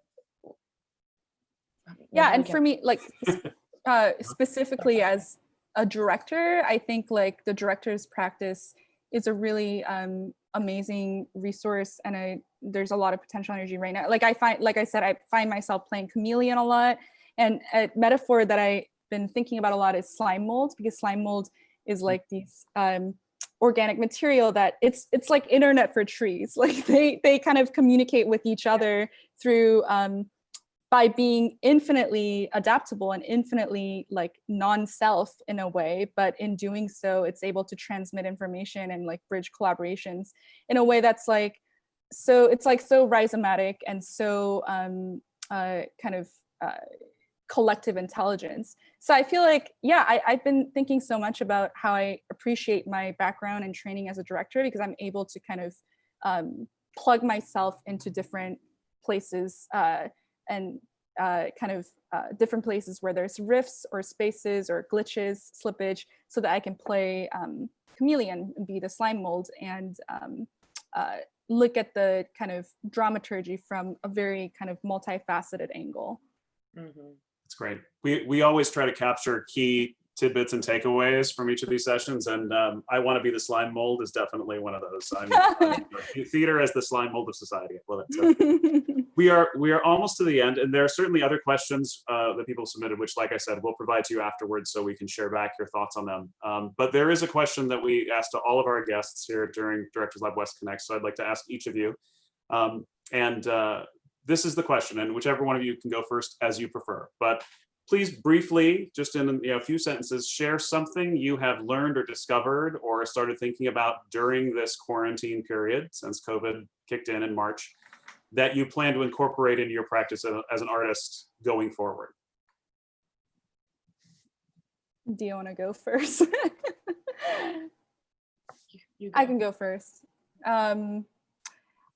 yeah and for me like uh specifically as a director i think like the director's practice is a really um amazing resource and i there's a lot of potential energy right now. Like i find like i said i find myself playing chameleon a lot and a metaphor that i've been thinking about a lot is slime mold because slime mold is like these um organic material that it's it's like internet for trees. Like they they kind of communicate with each other through um by being infinitely adaptable and infinitely like non-self in a way, but in doing so, it's able to transmit information and like bridge collaborations in a way that's like, so it's like so rhizomatic and so um, uh, kind of uh, collective intelligence. So I feel like, yeah, I, I've been thinking so much about how I appreciate my background and training as a director because I'm able to kind of um, plug myself into different places uh, and uh, kind of uh, different places where there's rifts or spaces or glitches, slippage, so that I can play um, chameleon and be the slime mold and um, uh, look at the kind of dramaturgy from a very kind of multifaceted angle. Mm -hmm. That's great. We, we always try to capture key tidbits and takeaways from each of these sessions. And um, I want to be the slime mold is definitely one of those. I'm, I'm theater as the slime mold of society. I love it. So we are we are almost to the end, and there are certainly other questions uh, that people submitted, which, like I said, we'll provide to you afterwards so we can share back your thoughts on them. Um, but there is a question that we asked to all of our guests here during Directors Lab West Connect. So I'd like to ask each of you. Um, and uh, this is the question, and whichever one of you can go first as you prefer. But please briefly, just in you know, a few sentences, share something you have learned or discovered or started thinking about during this quarantine period since COVID kicked in in March that you plan to incorporate into your practice as an artist going forward. Do you want to go first? you, go. I can go first. Um,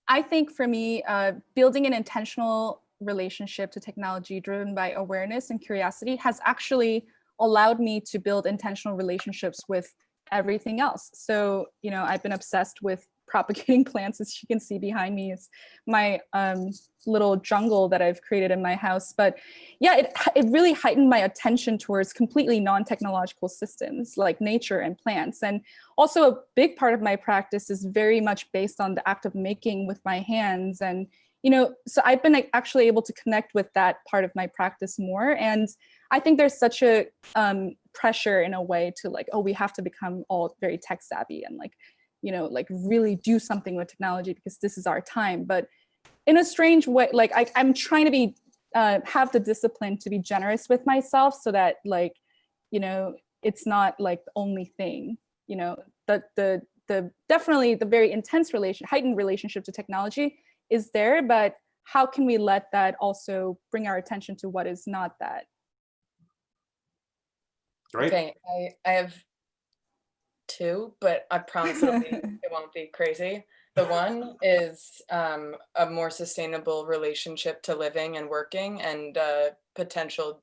I think for me, uh, building an intentional relationship to technology driven by awareness and curiosity has actually allowed me to build intentional relationships with everything else. So, you know, I've been obsessed with propagating plants, as you can see behind me is my um, little jungle that I've created in my house. But yeah, it, it really heightened my attention towards completely non-technological systems like nature and plants. And also a big part of my practice is very much based on the act of making with my hands and you know, so I've been actually able to connect with that part of my practice more. And I think there's such a um, pressure in a way to like, oh, we have to become all very tech savvy and like, you know, like really do something with technology because this is our time. But in a strange way, like I, I'm trying to be, uh, have the discipline to be generous with myself so that like, you know, it's not like the only thing, you know, the, the, the definitely the very intense relation, heightened relationship to technology is there, but how can we let that also bring our attention to what is not that? Great. Okay, I, I have two, but I promise it'll be, it won't be crazy. The one is um, a more sustainable relationship to living and working and uh, potential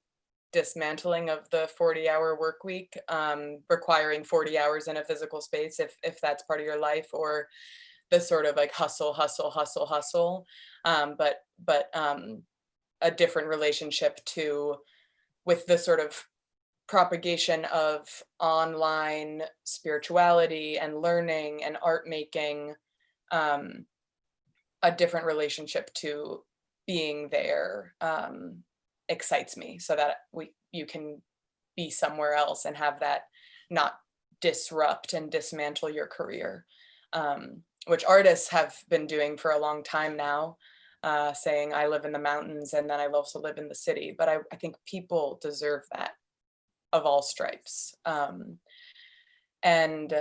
dismantling of the 40 hour work week, um, requiring 40 hours in a physical space if, if that's part of your life or the sort of like hustle, hustle, hustle, hustle, um, but but um, a different relationship to with the sort of propagation of online spirituality and learning and art making, um, a different relationship to being there um, excites me so that we you can be somewhere else and have that not disrupt and dismantle your career, um, which artists have been doing for a long time now, uh, saying I live in the mountains and then I also live in the city. But I, I think people deserve that of all stripes. Um, and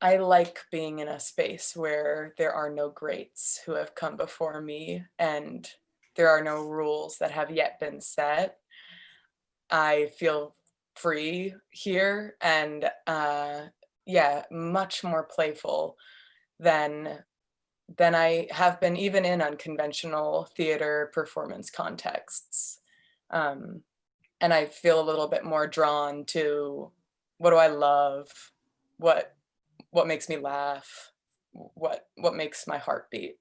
I like being in a space where there are no greats who have come before me and there are no rules that have yet been set. I feel free here and uh, yeah, much more playful than than I have been even in unconventional theater performance contexts. Um, and I feel a little bit more drawn to what do I love? What what makes me laugh? What what makes my heart beat?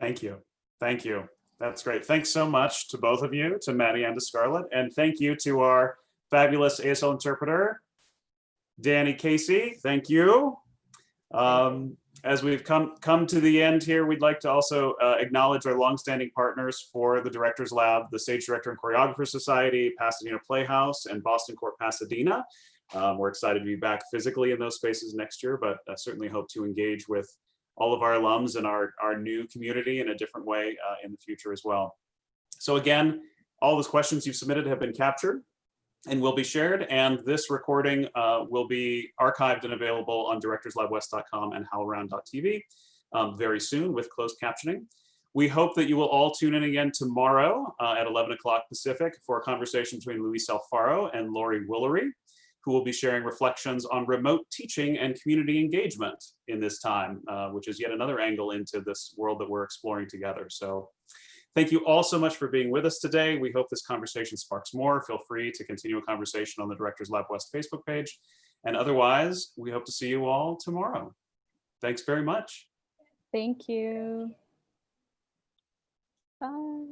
Thank you. Thank you. That's great. Thanks so much to both of you, to Maddie and to Scarlett. And thank you to our fabulous ASL interpreter, Danny Casey. Thank you. Um, as we've come come to the end here, we'd like to also uh, acknowledge our longstanding partners for the Directors Lab, the Stage Director and Choreographer Society, Pasadena Playhouse, and Boston Court Pasadena. Um, we're excited to be back physically in those spaces next year, but uh, certainly hope to engage with all of our alums and our, our new community in a different way uh, in the future as well. So again, all those questions you've submitted have been captured and will be shared. And this recording uh, will be archived and available on directorslabwest.com and howlround.tv um, very soon with closed captioning. We hope that you will all tune in again tomorrow uh, at 11 o'clock Pacific for a conversation between Luis Alfaro and Laurie Woolery, who will be sharing reflections on remote teaching and community engagement in this time, uh, which is yet another angle into this world that we're exploring together. So Thank you all so much for being with us today. We hope this conversation sparks more. Feel free to continue a conversation on the Directors Lab West Facebook page. And otherwise, we hope to see you all tomorrow. Thanks very much. Thank you. Bye.